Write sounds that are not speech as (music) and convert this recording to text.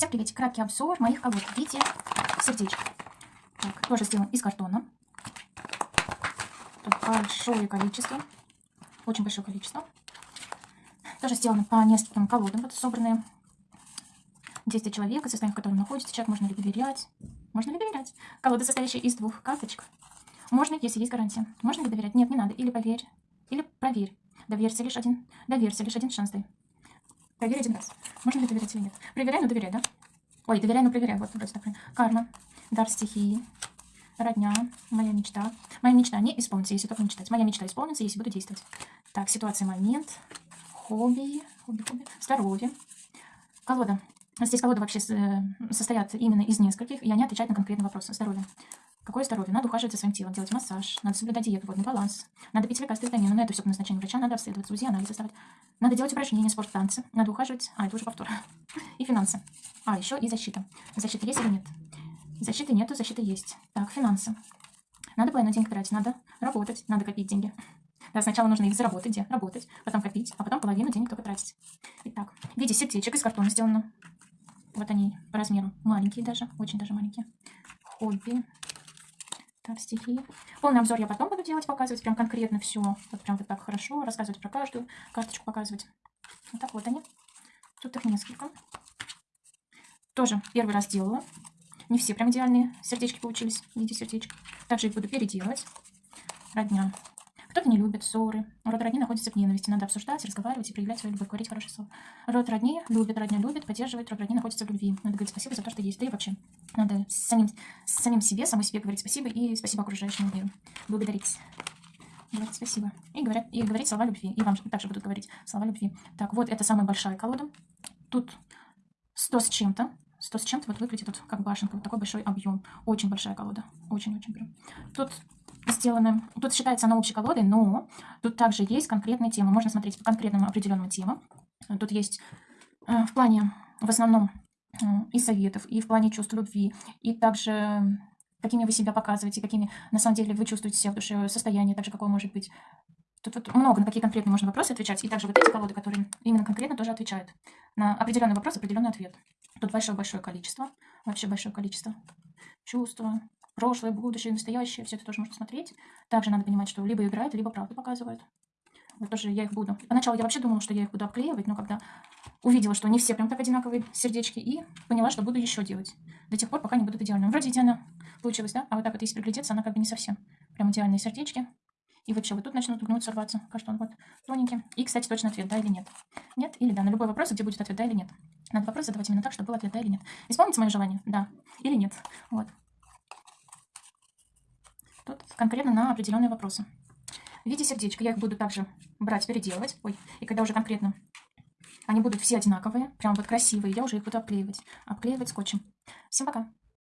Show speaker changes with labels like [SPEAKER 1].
[SPEAKER 1] Всем привет! Краткий обзор моих колод в виде сердечек. Так, тоже сделан из картона. Тут большое количество. Очень большое количество. Тоже сделано по нескольким колодам. Вот собранные 10 человек, состояние в котором находится человек, можно ли доверять. Можно ли доверять? Колода, состоящая из двух карточек. Можно, если есть гарантия. Можно ли доверять? Нет, не надо. Или поверь, или проверь. Доверься лишь один. Доверься лишь один шанс дай. Проверь один раз. Можно ли доверять или нет? Проверяй, но доверяй, да? Ой, доверяй, но проверяй. Вот, вроде так. Карма, дар стихии, родня, моя мечта. Моя мечта не исполнится, если только не читать. Моя мечта исполнится, если буду действовать. Так, ситуация, момент, хобби, хобби, хобби, здоровье. Колода. Здесь колода вообще э, состоят именно из нескольких, и они отвечают на конкретные вопросы. Здоровье. Какое здоровье? Надо ухаживать за своим телом, делать массаж, надо соблюдать диету, водный баланс, надо пить лекарства, витамины, но это все по назначению врача, надо обследовать УЗИ, анализы ставить, надо делать упражнения, спорт, танцы, надо ухаживать, а, это уже повтор, (laughs) и финансы. А, еще и защита. Защита есть или нет? Защиты нету, защита есть. Так, финансы. Надо двойной денег тратить, надо работать, надо копить деньги. Да, сначала нужно их заработать, где? Работать, потом копить, а потом половину денег только тратить. Итак, в виде сердечек из картона сделано. Вот они по размеру маленькие даже, очень даже маленькие. Хобби, стихи. Полный обзор я потом буду делать, показывать прям конкретно все. Вот прям вот так хорошо, рассказывать про каждую карточку, показывать. Вот так вот они. Тут их несколько. Тоже первый раз делала. Не все прям идеальные сердечки получились в виде. Также их буду переделывать. Родня. Кто-то не любит ссоры. Род родни находится в ненависти. Надо обсуждать, разговаривать и проявлять свою любовь, говорить хорошее слово. Род родни любит, родня любит, поддерживает. Род родни находится в любви. Надо говорить спасибо за то, что есть. Да и вообще. Надо самим, самим себе, самой себе говорить спасибо и спасибо окружающему миру. Благодарить. Говорить спасибо. И, говорят, и говорить слова любви. И вам также будут говорить слова любви. Так, вот это самая большая колода. Тут 100 с чем-то. 100 с чем-то вот выглядит вот как башенка. Вот такой большой объем. Очень большая колода. Очень-очень прям. Тут сделаны, тут считается она общей колодой, но тут также есть конкретные темы. Можно смотреть по конкретным определенным темам. Тут есть э, в плане, в основном, э, и советов, и в плане чувств любви, и также какими вы себя показываете, какими на самом деле вы чувствуете себя в душе, состояние, также какое может быть. Тут вот много на какие конкретные можно вопросы отвечать. И также вот эти колоды, которые именно конкретно тоже отвечают. На определенный вопрос определенный ответ. Тут большое-большое количество. Вообще большое количество. Чувства, прошлое, будущее, настоящее, все это тоже можно смотреть. Также надо понимать, что либо играют, либо правду показывают. Вот тоже я их буду. Поначалу я вообще думала, что я их буду обклеивать, но когда увидела, что не все прям так одинаковые сердечки, и поняла, что буду еще делать. До тех пор, пока не будут идеальными. Вроде идеально получилось, да? А вот так вот, если приглядеться, она как бы не совсем прям идеальные сердечки. И вообще вот тут начнут гнуться, рваться. Каштан вот тоненький. И, кстати, точно ответ, да или нет. Нет или да. На любой вопрос, где будет ответ да или нет. Надо вопрос задавать именно так, чтобы был ответ да или нет. Исполните мое желание? Да. Или нет. Вот. Тут конкретно на определенные вопросы. В виде сердечка я их буду также брать, переделывать. Ой, и когда уже конкретно они будут все одинаковые, прям вот красивые, я уже их буду обклеивать. Обклеивать скотчем. Всем пока!